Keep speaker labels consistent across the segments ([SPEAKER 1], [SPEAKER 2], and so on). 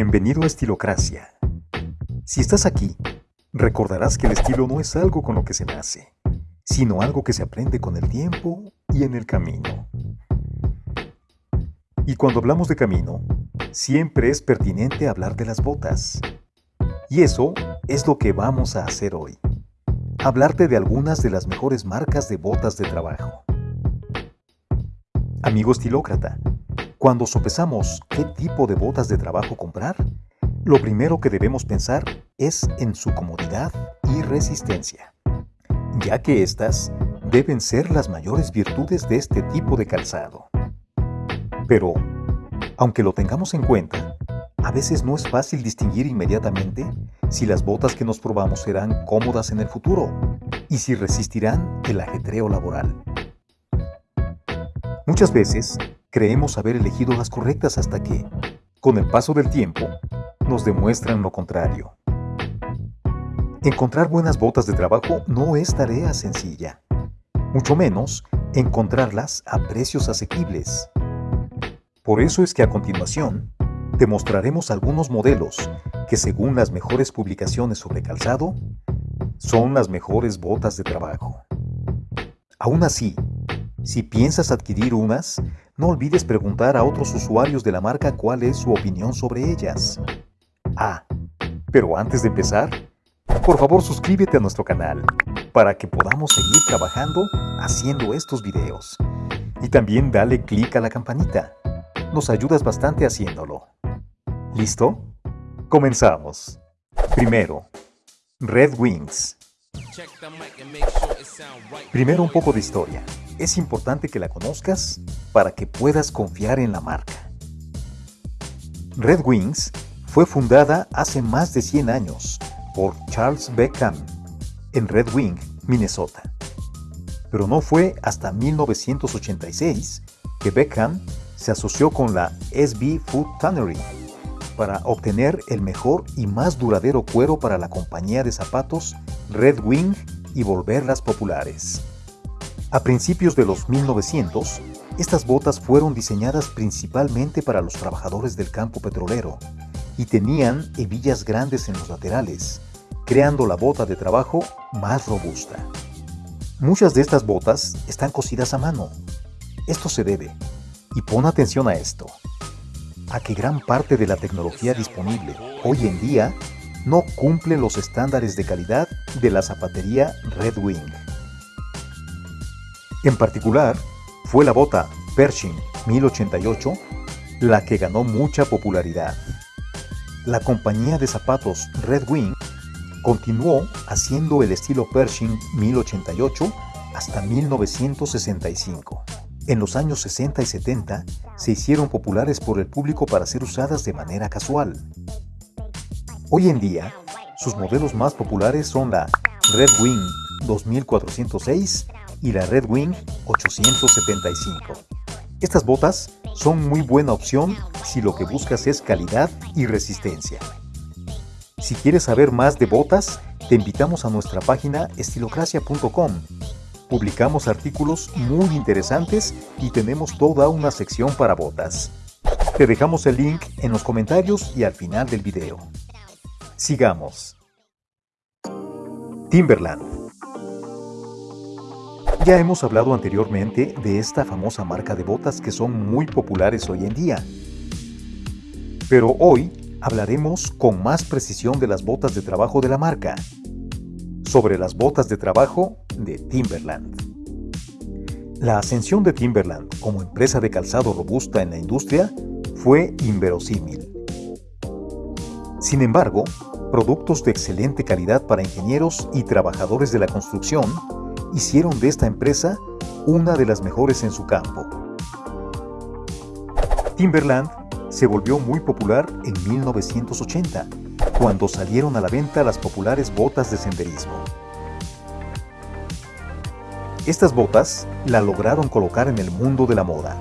[SPEAKER 1] Bienvenido a Estilocracia. Si estás aquí, recordarás que el estilo no es algo con lo que se nace, sino algo que se aprende con el tiempo y en el camino. Y cuando hablamos de camino, siempre es pertinente hablar de las botas. Y eso es lo que vamos a hacer hoy. Hablarte de algunas de las mejores marcas de botas de trabajo. Amigo estilócrata, cuando sopesamos qué tipo de botas de trabajo comprar, lo primero que debemos pensar es en su comodidad y resistencia, ya que estas deben ser las mayores virtudes de este tipo de calzado. Pero, aunque lo tengamos en cuenta, a veces no es fácil distinguir inmediatamente si las botas que nos probamos serán cómodas en el futuro y si resistirán el ajetreo laboral. Muchas veces creemos haber elegido las correctas hasta que, con el paso del tiempo, nos demuestran lo contrario. Encontrar buenas botas de trabajo no es tarea sencilla, mucho menos encontrarlas a precios asequibles. Por eso es que a continuación te mostraremos algunos modelos que según las mejores publicaciones sobre calzado, son las mejores botas de trabajo. Aún así, si piensas adquirir unas, no olvides preguntar a otros usuarios de la marca cuál es su opinión sobre ellas. Ah, pero antes de empezar, por favor suscríbete a nuestro canal para que podamos seguir trabajando haciendo estos videos. Y también dale clic a la campanita. Nos ayudas bastante haciéndolo. ¿Listo? Comenzamos. Primero, Red Wings. Primero un poco de historia es importante que la conozcas para que puedas confiar en la marca. Red Wings fue fundada hace más de 100 años por Charles Beckham en Red Wing, Minnesota. Pero no fue hasta 1986 que Beckham se asoció con la SB Food Tannery para obtener el mejor y más duradero cuero para la compañía de zapatos Red Wing y volverlas populares. A principios de los 1900, estas botas fueron diseñadas principalmente para los trabajadores del campo petrolero y tenían hebillas grandes en los laterales, creando la bota de trabajo más robusta. Muchas de estas botas están cosidas a mano. Esto se debe, y pon atención a esto, a que gran parte de la tecnología disponible hoy en día no cumple los estándares de calidad de la zapatería Red Wing. En particular, fue la bota Pershing 1088 la que ganó mucha popularidad. La compañía de zapatos Red Wing continuó haciendo el estilo Pershing 1088 hasta 1965. En los años 60 y 70 se hicieron populares por el público para ser usadas de manera casual. Hoy en día, sus modelos más populares son la Red Wing 2406 y la Red Wing 875. Estas botas son muy buena opción si lo que buscas es calidad y resistencia. Si quieres saber más de botas, te invitamos a nuestra página estilocracia.com. Publicamos artículos muy interesantes y tenemos toda una sección para botas. Te dejamos el link en los comentarios y al final del video. Sigamos. Timberland ya hemos hablado anteriormente de esta famosa marca de botas que son muy populares hoy en día. Pero hoy hablaremos con más precisión de las botas de trabajo de la marca, sobre las botas de trabajo de Timberland. La ascensión de Timberland como empresa de calzado robusta en la industria fue inverosímil. Sin embargo, productos de excelente calidad para ingenieros y trabajadores de la construcción hicieron de esta empresa una de las mejores en su campo. Timberland se volvió muy popular en 1980, cuando salieron a la venta las populares botas de senderismo. Estas botas la lograron colocar en el mundo de la moda,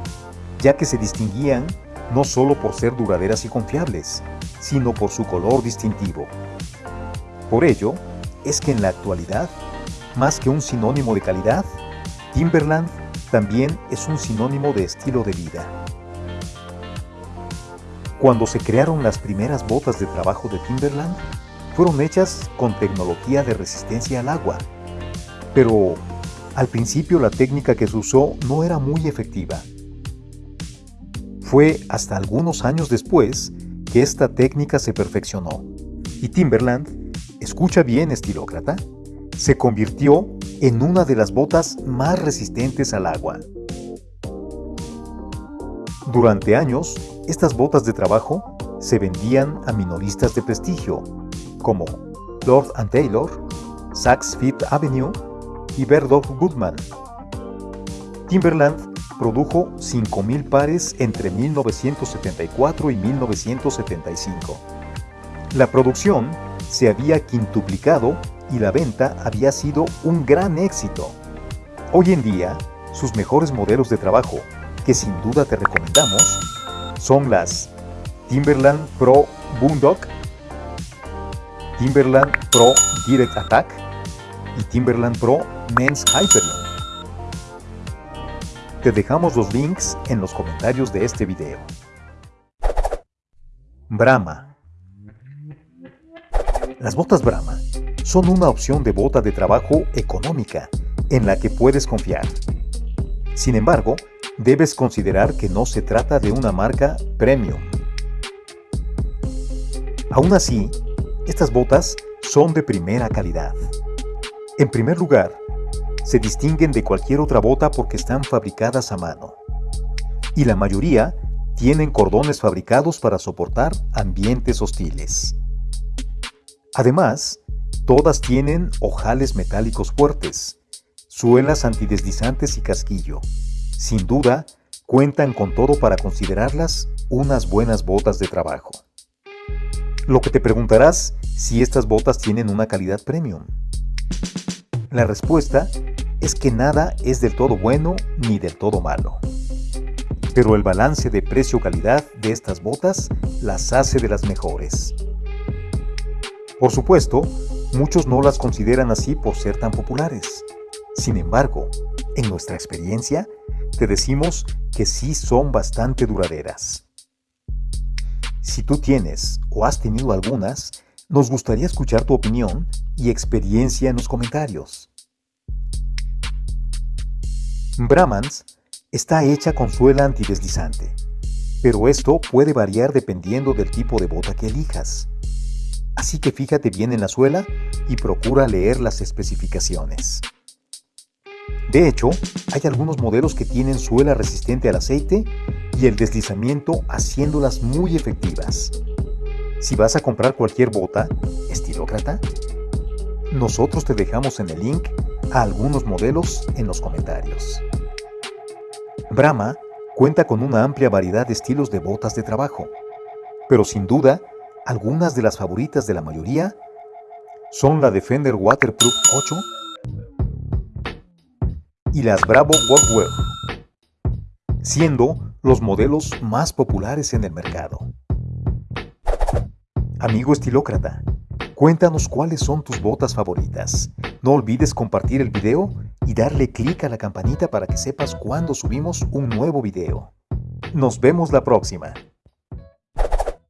[SPEAKER 1] ya que se distinguían no solo por ser duraderas y confiables, sino por su color distintivo. Por ello, es que en la actualidad más que un sinónimo de calidad, Timberland también es un sinónimo de estilo de vida. Cuando se crearon las primeras botas de trabajo de Timberland, fueron hechas con tecnología de resistencia al agua. Pero al principio la técnica que se usó no era muy efectiva. Fue hasta algunos años después que esta técnica se perfeccionó y Timberland, escucha bien estilócrata, se convirtió en una de las botas más resistentes al agua. Durante años, estas botas de trabajo se vendían a minoristas de prestigio, como Lord Taylor, Saks Fifth Avenue y Goodman. Timberland produjo 5.000 pares entre 1974 y 1975. La producción se había quintuplicado y la venta había sido un gran éxito. Hoy en día, sus mejores modelos de trabajo, que sin duda te recomendamos, son las Timberland Pro Boondock, Timberland Pro Direct Attack y Timberland Pro Men's Hyperion. Te dejamos los links en los comentarios de este video. Brahma Las botas Brahma son una opción de bota de trabajo económica en la que puedes confiar. Sin embargo, debes considerar que no se trata de una marca premium. Aún así, estas botas son de primera calidad. En primer lugar, se distinguen de cualquier otra bota porque están fabricadas a mano. Y la mayoría tienen cordones fabricados para soportar ambientes hostiles. Además, Todas tienen ojales metálicos fuertes, suelas antideslizantes y casquillo. Sin duda, cuentan con todo para considerarlas unas buenas botas de trabajo. Lo que te preguntarás si estas botas tienen una calidad premium. La respuesta es que nada es del todo bueno ni del todo malo. Pero el balance de precio-calidad de estas botas las hace de las mejores. Por supuesto, Muchos no las consideran así por ser tan populares. Sin embargo, en nuestra experiencia, te decimos que sí son bastante duraderas. Si tú tienes o has tenido algunas, nos gustaría escuchar tu opinión y experiencia en los comentarios. Brahmans está hecha con suela antideslizante, pero esto puede variar dependiendo del tipo de bota que elijas así que fíjate bien en la suela y procura leer las especificaciones. De hecho, hay algunos modelos que tienen suela resistente al aceite y el deslizamiento haciéndolas muy efectivas. Si vas a comprar cualquier bota, estilócrata, nosotros te dejamos en el link a algunos modelos en los comentarios. Brahma cuenta con una amplia variedad de estilos de botas de trabajo, pero sin duda algunas de las favoritas de la mayoría son la Defender Waterproof 8 y las Bravo Workwear, siendo los modelos más populares en el mercado. Amigo estilócrata, cuéntanos cuáles son tus botas favoritas. No olvides compartir el video y darle clic a la campanita para que sepas cuando subimos un nuevo video. Nos vemos la próxima.